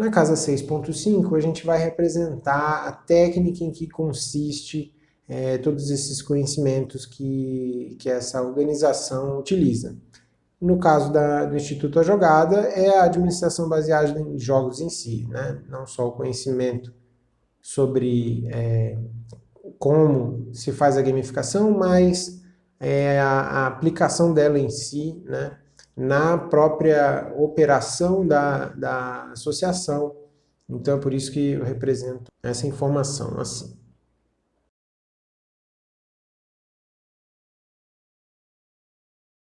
Na casa 6.5, a gente vai representar a técnica em que consiste é, todos esses conhecimentos que, que essa organização utiliza. No caso da, do Instituto A Jogada, é a administração baseada em jogos em si, né? não só o conhecimento sobre é, como se faz a gamificação, mas é, a, a, aplicação dela em si, né? Na própria operação da, da associação. Então é por isso que eu represento essa informação assim.